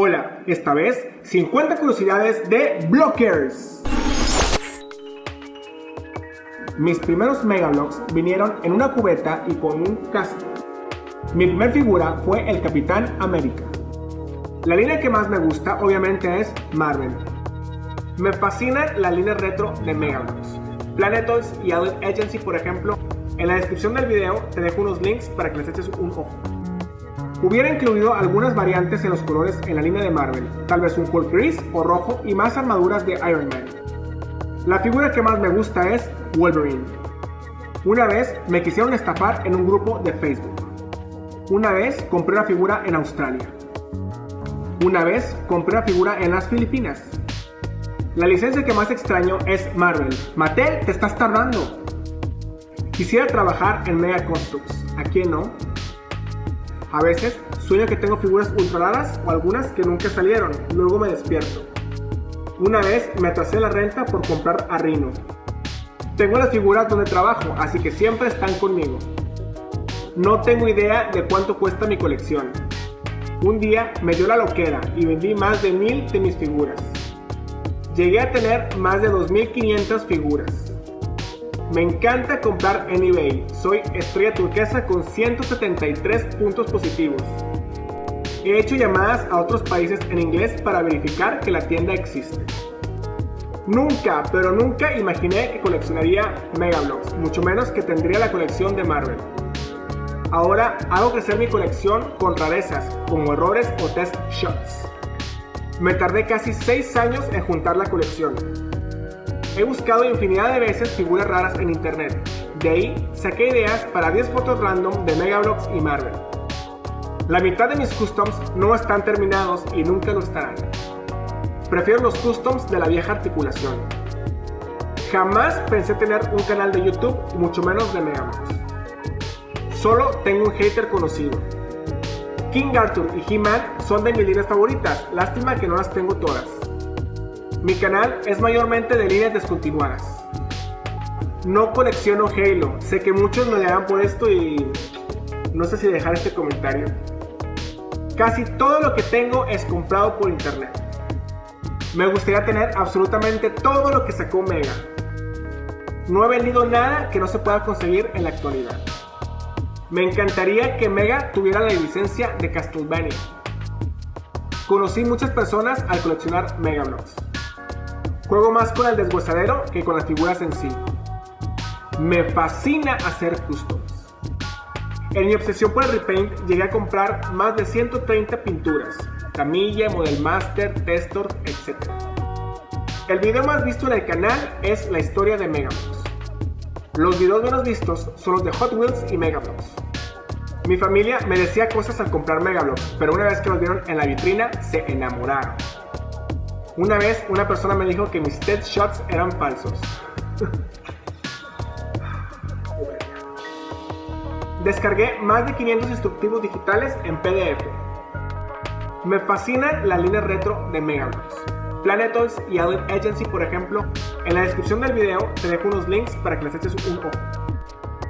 Hola, esta vez 50 curiosidades de Blockers. Mis primeros Megabloks vinieron en una cubeta y con un casco. Mi primer figura fue el Capitán América. La línea que más me gusta obviamente es Marvel. Me fascina la línea retro de Megabloks. Planetoids y Adult Agency por ejemplo. En la descripción del video te dejo unos links para que les eches un ojo. Hubiera incluido algunas variantes en los colores en la línea de Marvel, tal vez un Hulk gris o rojo y más armaduras de Iron Man. La figura que más me gusta es Wolverine. Una vez me quisieron estafar en un grupo de Facebook. Una vez compré una figura en Australia. Una vez compré una figura en las Filipinas. La licencia que más extraño es Marvel. Mattel, te estás tardando. Quisiera trabajar en Mega Constructs. ¿A quién no? A veces sueño que tengo figuras ultra raras o algunas que nunca salieron, luego me despierto. Una vez me atrasé la renta por comprar a Rhino. Tengo las figuras donde trabajo, así que siempre están conmigo. No tengo idea de cuánto cuesta mi colección. Un día me dio la loquera y vendí más de mil de mis figuras. Llegué a tener más de 2500 figuras. Me encanta comprar en eBay. Soy estrella turquesa con 173 puntos positivos. He hecho llamadas a otros países en inglés para verificar que la tienda existe. Nunca, pero nunca imaginé que coleccionaría Megablocks, mucho menos que tendría la colección de Marvel. Ahora hago crecer mi colección con rarezas, como errores o test shots. Me tardé casi 6 años en juntar la colección, He buscado infinidad de veces figuras raras en internet. De ahí saqué ideas para 10 fotos random de Megablocks y Marvel. La mitad de mis customs no están terminados y nunca lo estarán. Prefiero los customs de la vieja articulación. Jamás pensé tener un canal de YouTube, mucho menos de Megablocks. Solo tengo un hater conocido. King Arthur y He-Man son de mis líneas favoritas, lástima que no las tengo todas. Mi canal es mayormente de líneas descontinuadas. No colecciono Halo. Sé que muchos me dirán por esto y no sé si dejar este comentario. Casi todo lo que tengo es comprado por internet. Me gustaría tener absolutamente todo lo que sacó Mega. No he vendido nada que no se pueda conseguir en la actualidad. Me encantaría que Mega tuviera la licencia de Castlevania. Conocí muchas personas al coleccionar Mega Bloks. Juego más con el deshuesadero que con las figuras en sí. Me fascina hacer customs. En mi obsesión por el repaint llegué a comprar más de 130 pinturas, Camilla, Model Master, Testor, etc. El video más visto en el canal es la historia de Megabloks. Los videos menos vistos son los de Hot Wheels y Megabloks. Mi familia me decía cosas al comprar Megabloks, pero una vez que los vieron en la vitrina se enamoraron. Una vez una persona me dijo que mis TED Shots eran falsos. Descargué más de 500 instructivos digitales en PDF. Me fascina la línea retro de Megablocks. Planetoids y Adult Agency, por ejemplo. En la descripción del video te dejo unos links para que les eches un ojo.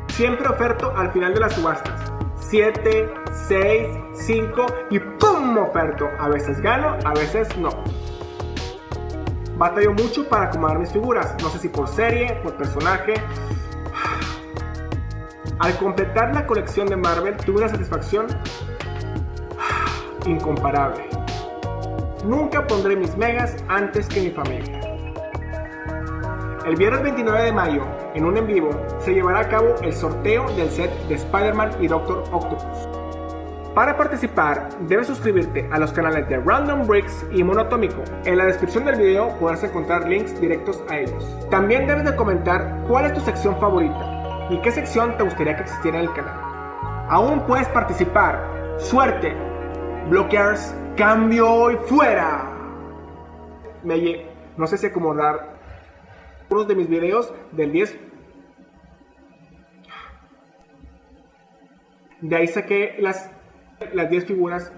Siempre oferto al final de las subastas. 7, 6, 5 y ¡pum! oferto. A veces gano, a veces no. Batallo mucho para acomodar mis figuras, no sé si por serie, por personaje. Al completar la colección de Marvel tuve una satisfacción incomparable. Nunca pondré mis megas antes que mi familia. El viernes 29 de mayo, en un en vivo, se llevará a cabo el sorteo del set de Spider-Man y Doctor Octopus. Para participar, debes suscribirte a los canales de Random Bricks y Monotómico. En la descripción del video podrás encontrar links directos a ellos. También debes de comentar cuál es tu sección favorita y qué sección te gustaría que existiera en el canal. Aún puedes participar. ¡Suerte! Blockers, cambio y fuera. Me no sé si acomodar unos de mis videos del 10 de ahí saqué las las 10 figuras